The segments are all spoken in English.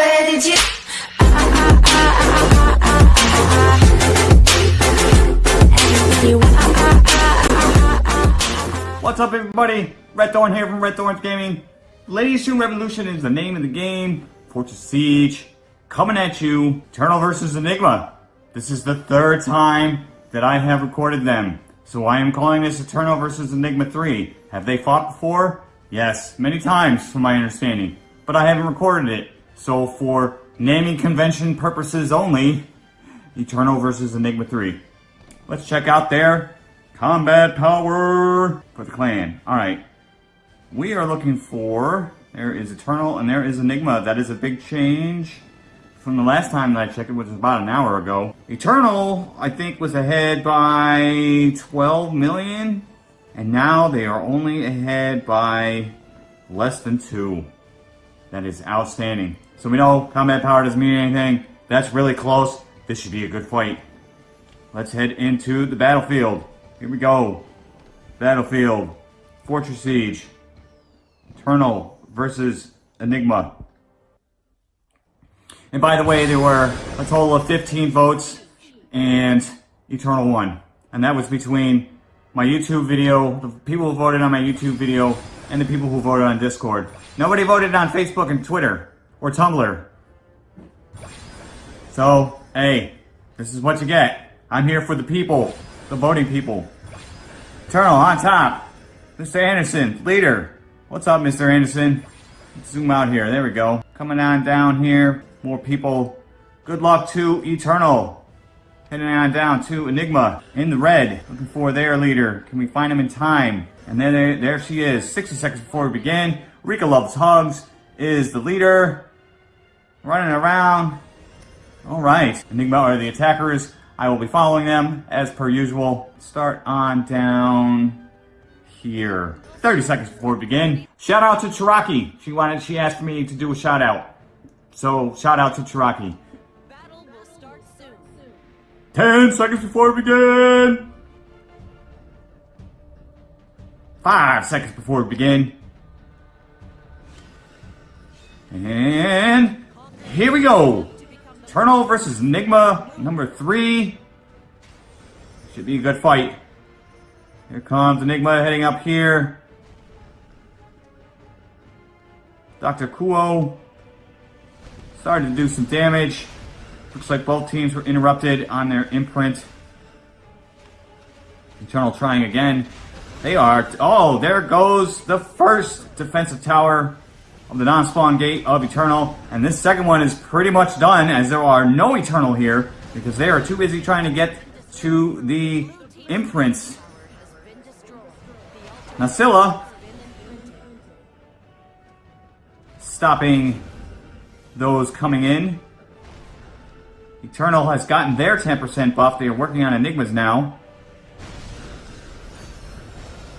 Where did you? What's up everybody? Red Thorn here from Red Thorns Gaming. Lineage 2 Revolution is the name of the game. Fortress Siege. Coming at you. Eternal versus Enigma. This is the third time that I have recorded them. So I am calling this Eternal versus Enigma 3. Have they fought before? Yes, many times from my understanding. But I haven't recorded it. So for naming convention purposes only, Eternal versus Enigma 3. Let's check out their combat power for the clan. Alright. We are looking for... There is Eternal and there is Enigma. That is a big change from the last time that I checked it, which was about an hour ago. Eternal, I think, was ahead by 12 million. And now they are only ahead by less than 2. That is outstanding. So we know combat power doesn't mean anything. That's really close. This should be a good fight. Let's head into the battlefield. Here we go. Battlefield. Fortress Siege. Eternal versus Enigma. And by the way, there were a total of 15 votes and Eternal won. And that was between my YouTube video, the people who voted on my YouTube video, and the people who voted on Discord. Nobody voted on Facebook and Twitter or Tumblr. So, hey, this is what you get. I'm here for the people, the voting people. Eternal on top. Mr. Anderson, leader. What's up, Mr. Anderson? Let's zoom out here. There we go. Coming on down here. More people. Good luck to Eternal. Heading on down to Enigma in the red. Looking for their leader. Can we find him in time? And then there, there she is. 60 seconds before we begin. Rika Loves Hugs is the leader. Running around. Alright. Enigma are the attackers. I will be following them as per usual. Start on down here. 30 seconds before we begin. Shout out to Chiraki. She wanted, she asked me to do a shout out. So, shout out to Chiraki. 10 seconds before we begin. 5 seconds before we begin. And here we go. Eternal versus Enigma, number three. Should be a good fight. Here comes Enigma heading up here. Dr. Kuo started to do some damage. Looks like both teams were interrupted on their imprint. Eternal trying again. They are. Oh, there goes the first defensive tower of the non-spawn gate of Eternal. And this second one is pretty much done as there are no Eternal here because they are too busy trying to get to the imprints. Nasilla stopping those coming in. Eternal has gotten their 10% buff. They are working on Enigmas now.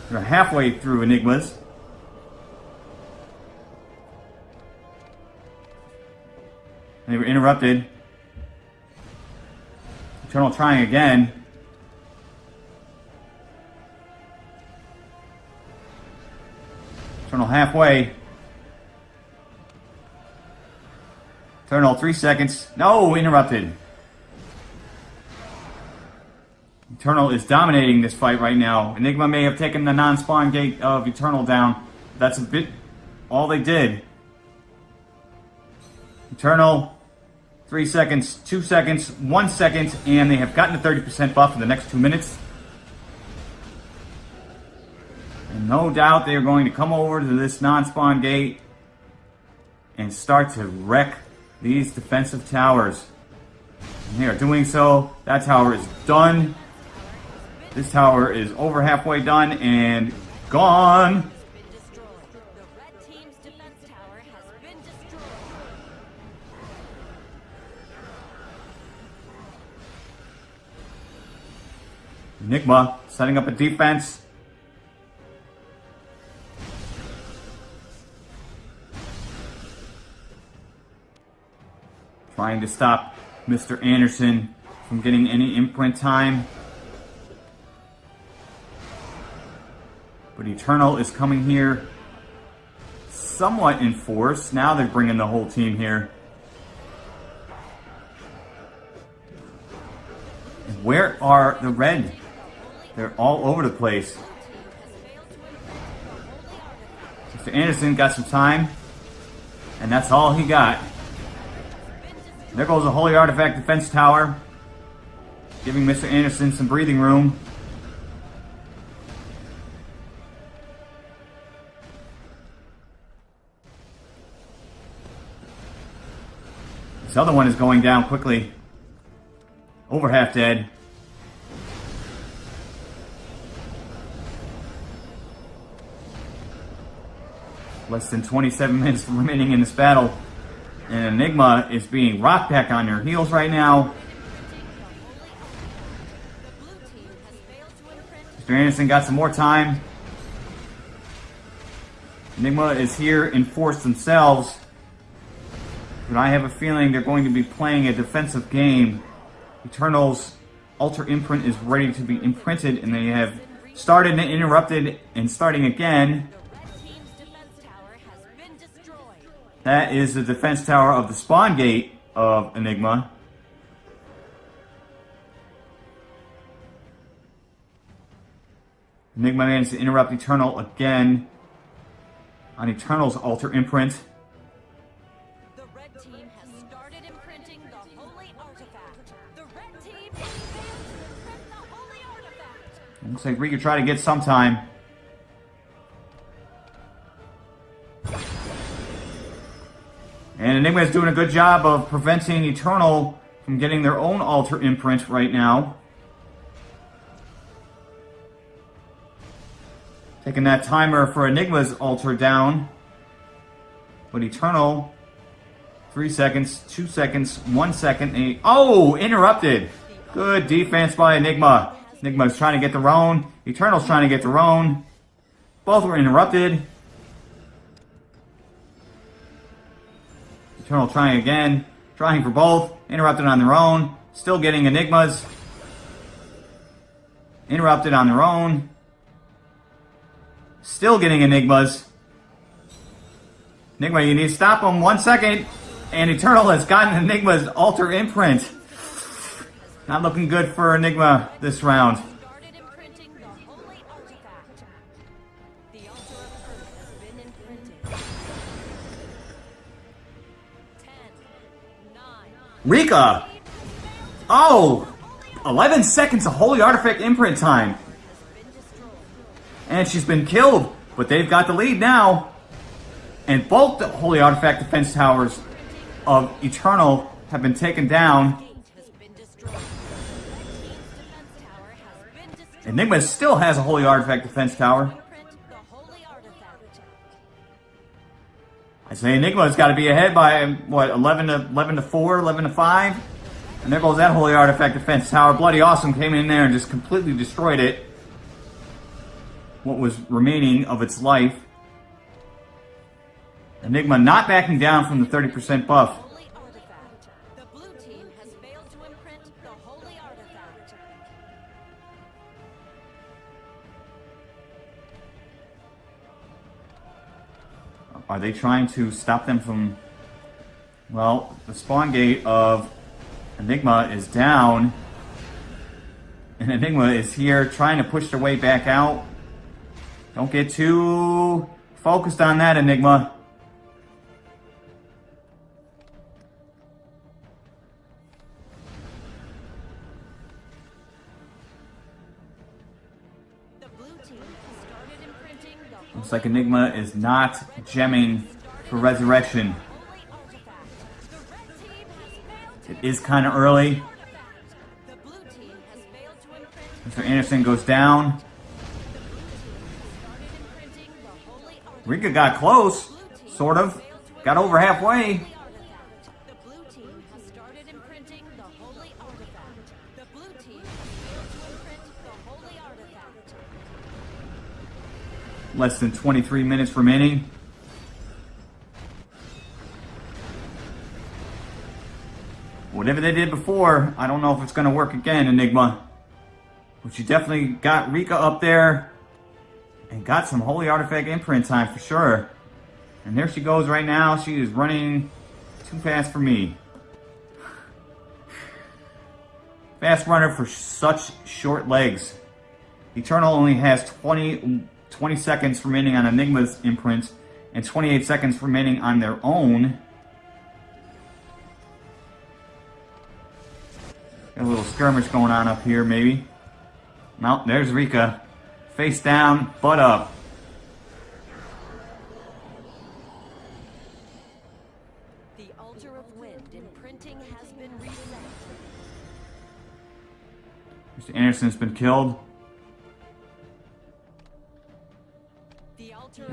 They're halfway through Enigmas. They were interrupted. Eternal trying again. Eternal halfway. Eternal, three seconds. No, interrupted. Eternal is dominating this fight right now. Enigma may have taken the non-spawn gate of Eternal down. That's a bit all they did. Eternal three seconds, two seconds, one second, and they have gotten a 30% buff in the next two minutes. And no doubt they are going to come over to this non-spawn gate and start to wreck these defensive towers. And they are doing so. That tower is done. This tower is over halfway done and gone. Enigma setting up a defense. Trying to stop Mr. Anderson from getting any imprint time. But Eternal is coming here somewhat in force. Now they're bringing the whole team here. Where are the red they're all over the place. Mr. Anderson got some time. And that's all he got. There goes the Holy Artifact Defense Tower. Giving Mr. Anderson some breathing room. This other one is going down quickly. Over half dead. Less than 27 minutes remaining in this battle. And Enigma is being rocked back on their heels right now. Mr. Anderson got some more time. Enigma is here in force themselves. But I have a feeling they're going to be playing a defensive game. Eternal's Altar Imprint is ready to be imprinted, and they have started and interrupted and starting again. That is the defense tower of the spawn gate of Enigma. Enigma managed to interrupt Eternal again on Eternal's Altar Imprint. The red team has started imprinting the holy artifact. The red team is to imprint the holy artifact. Looks like we could try to get some time. Is doing a good job of preventing Eternal from getting their own altar imprint right now. Taking that timer for Enigma's altar down. But Eternal, three seconds, two seconds, one second, eight. Oh, interrupted. Good defense by Enigma. Enigma's trying to get their own. Eternal's trying to get their own. Both were interrupted. Eternal trying again. Trying for both. Interrupted on their own. Still getting Enigmas. Interrupted on their own. Still getting Enigmas. Enigma, you need to stop him. One second. And Eternal has gotten Enigma's altar imprint. Not looking good for Enigma this round. Rika! Oh! 11 seconds of Holy Artifact imprint time. And she's been killed. But they've got the lead now. And both the Holy Artifact defense towers of Eternal have been taken down. Enigma still has a Holy Artifact defense tower. Enigma's got to be ahead by, um, what, 11 to, 11 to 4, 11 to 5? And there goes that Holy Artifact defense tower. Bloody Awesome came in there and just completely destroyed it. What was remaining of its life. Enigma not backing down from the 30% buff. Are they trying to stop them from... Well, the spawn gate of Enigma is down. And Enigma is here trying to push their way back out. Don't get too focused on that, Enigma. Looks like Enigma is not gemming for Resurrection. It is kind of early. Mr. Anderson goes down. Rika got close. Sort of. Got over halfway. Less than 23 minutes remaining. Whatever they did before, I don't know if it's going to work again, Enigma. But you definitely got Rika up there and got some Holy Artifact imprint time for sure. And there she goes right now. She is running too fast for me. Fast runner for such short legs. Eternal only has 20, 20 seconds remaining on Enigma's imprint and 28 seconds remaining on their own. Got a little skirmish going on up here, maybe. No, there's Rika. Face down, butt up. The altar of wind imprinting has been reset. Mr. Anderson's been killed.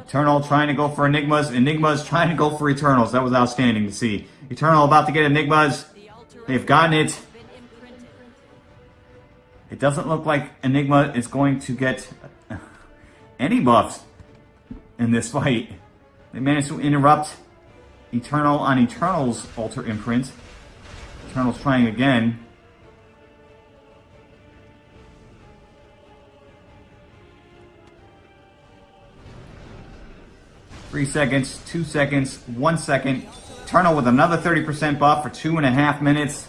Eternal trying to go for Enigmas. Enigma's trying to go for Eternals. That was outstanding to see. Eternal about to get Enigmas. They've gotten it. It doesn't look like Enigma is going to get any buffs in this fight. They managed to interrupt Eternal on Eternal's Altar Imprint. Eternal's trying again. Three seconds, two seconds, one second. Eternal with another 30% buff for two and a half minutes.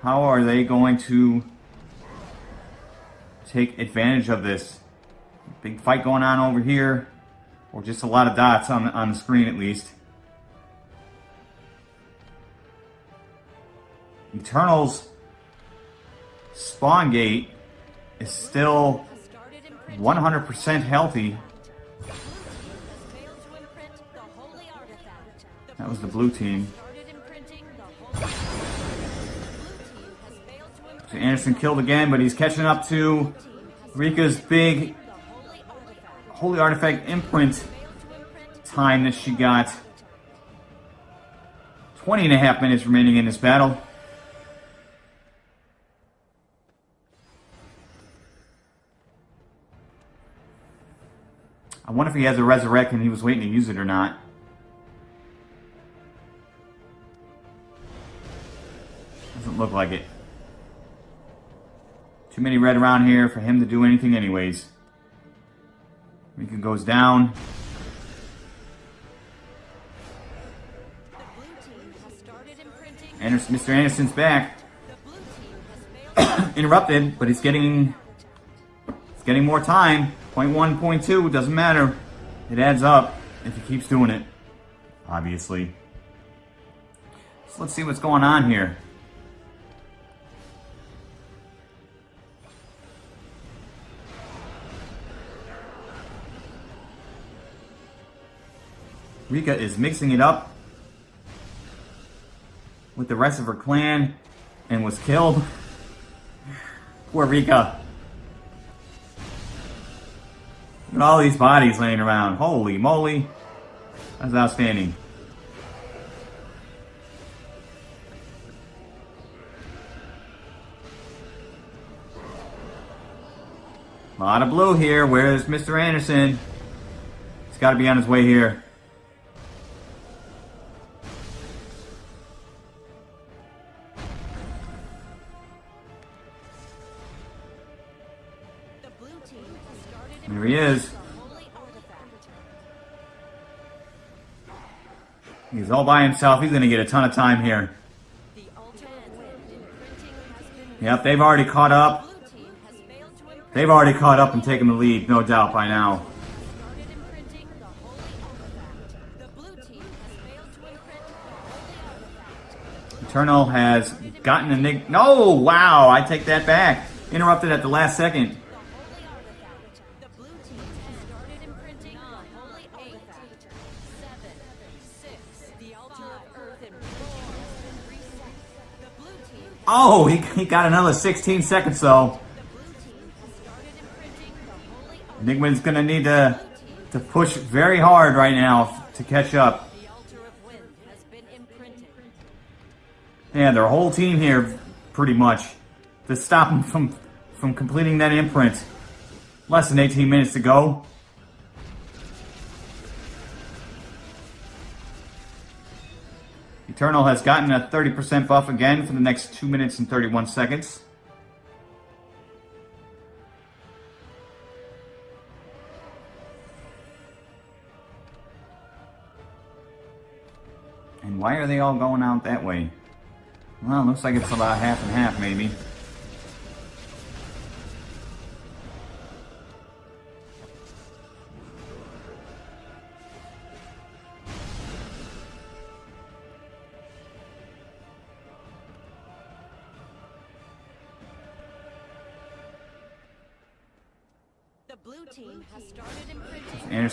How are they going to take advantage of this? Big fight going on over here. Or just a lot of dots on, on the screen at least. Eternal's spawn gate is still Has started imprinting. 100% healthy. That was the blue team. So Anderson killed again, but he's catching up to Rika's big holy artifact. Imprint imprint time that she got. 20 and a half minutes remaining in this battle. I wonder if he has a resurrect and he was waiting to use it or not. Like it. Too many red around here for him to do anything anyways. Rika goes down. Anderson, Mr. Anderson's back. Interrupted, but he's getting he's getting more time. Point one, point two, doesn't matter. It adds up if he keeps doing it. Obviously. So let's see what's going on here. Rika is mixing it up with the rest of her clan and was killed. Poor Rika. Look at all these bodies laying around. Holy moly. That's outstanding. A lot of blue here. Where's Mr. Anderson? He's got to be on his way here. By himself. He's going to get a ton of time here. Yep, they've already caught up. They've already caught up and taken the lead, no doubt by now. Eternal has gotten a nick. No, wow, I take that back. Interrupted at the last second. Oh, he, he got another 16 seconds though. Artifact. Enigma's gonna need to, to push very hard right now to catch up. Yeah, their whole team here, pretty much, to stop them from, from completing that imprint. Less than 18 minutes to go. Eternal has gotten a 30% buff again for the next 2 minutes and 31 seconds. And why are they all going out that way? Well, looks like it's about half and half, maybe.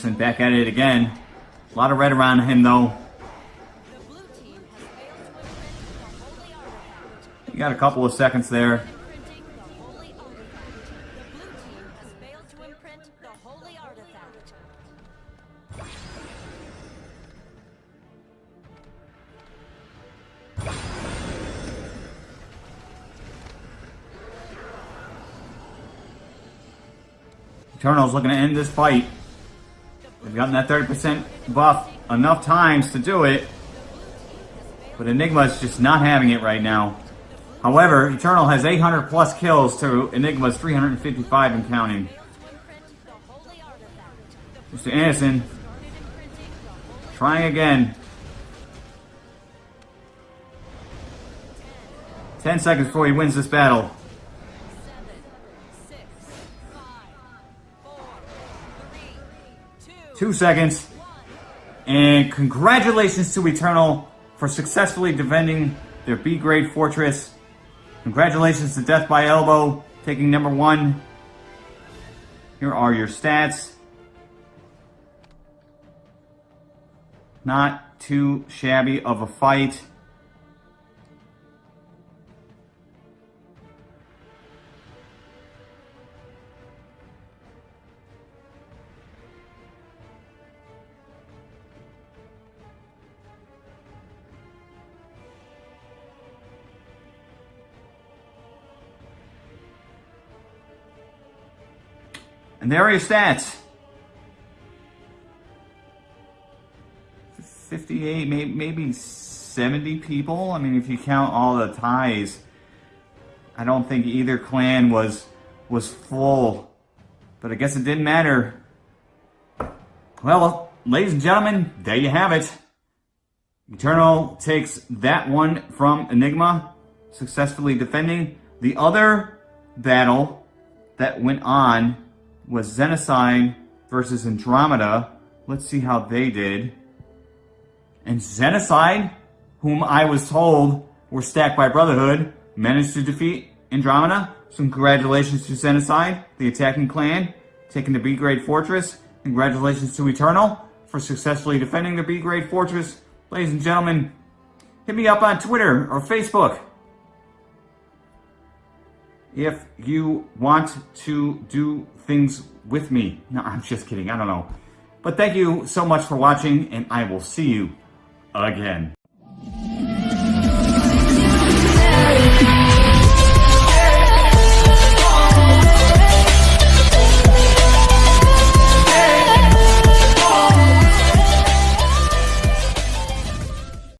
Imprinting. Back at it again. A lot of red around him though. You got a couple of seconds there. Eternal's looking to end this fight. Gotten that 30% buff enough times to do it. But Enigma's just not having it right now. However, Eternal has 800 plus kills to Enigma's 355 and counting. Mr. Anderson trying again. 10 seconds before he wins this battle. Two, seconds. And congratulations to Eternal for successfully defending their B grade fortress. Congratulations to Death by Elbow taking number one. Here are your stats. Not too shabby of a fight. And there are your stats. 58, maybe, maybe 70 people. I mean, if you count all the ties, I don't think either clan was was full. But I guess it didn't matter. Well, ladies and gentlemen, there you have it. Eternal takes that one from Enigma, successfully defending. The other battle that went on was Xenocide versus Andromeda. Let's see how they did. And Xenocide, whom I was told were stacked by Brotherhood, managed to defeat Andromeda. So congratulations to Xenocide, the attacking clan, taking the B-grade fortress. Congratulations to Eternal for successfully defending the B-grade fortress. Ladies and gentlemen, hit me up on Twitter or Facebook if you want to do things with me. No, I'm just kidding. I don't know. But thank you so much for watching, and I will see you again.